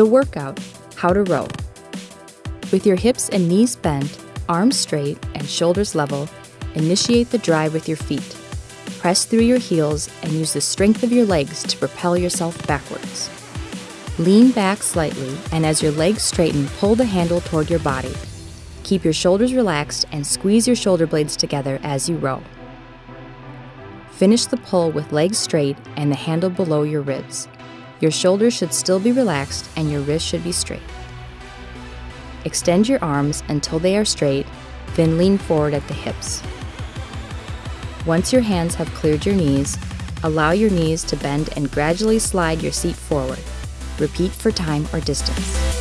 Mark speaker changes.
Speaker 1: The workout How to Row. With your hips and knees bent, arms straight, and shoulders level, initiate the drive with your feet. Press through your heels and use the strength of your legs to propel yourself backwards. Lean back slightly, and as your legs straighten, pull the handle toward your body. Keep your shoulders relaxed and squeeze your shoulder blades together as you row. Finish the pull with legs straight and the handle below your ribs. Your shoulders should still be relaxed and your wrists should be straight. Extend your arms until they are straight, then lean forward at the hips. Once your hands have cleared your knees, allow your knees to bend and gradually slide your seat forward. Repeat for time or distance.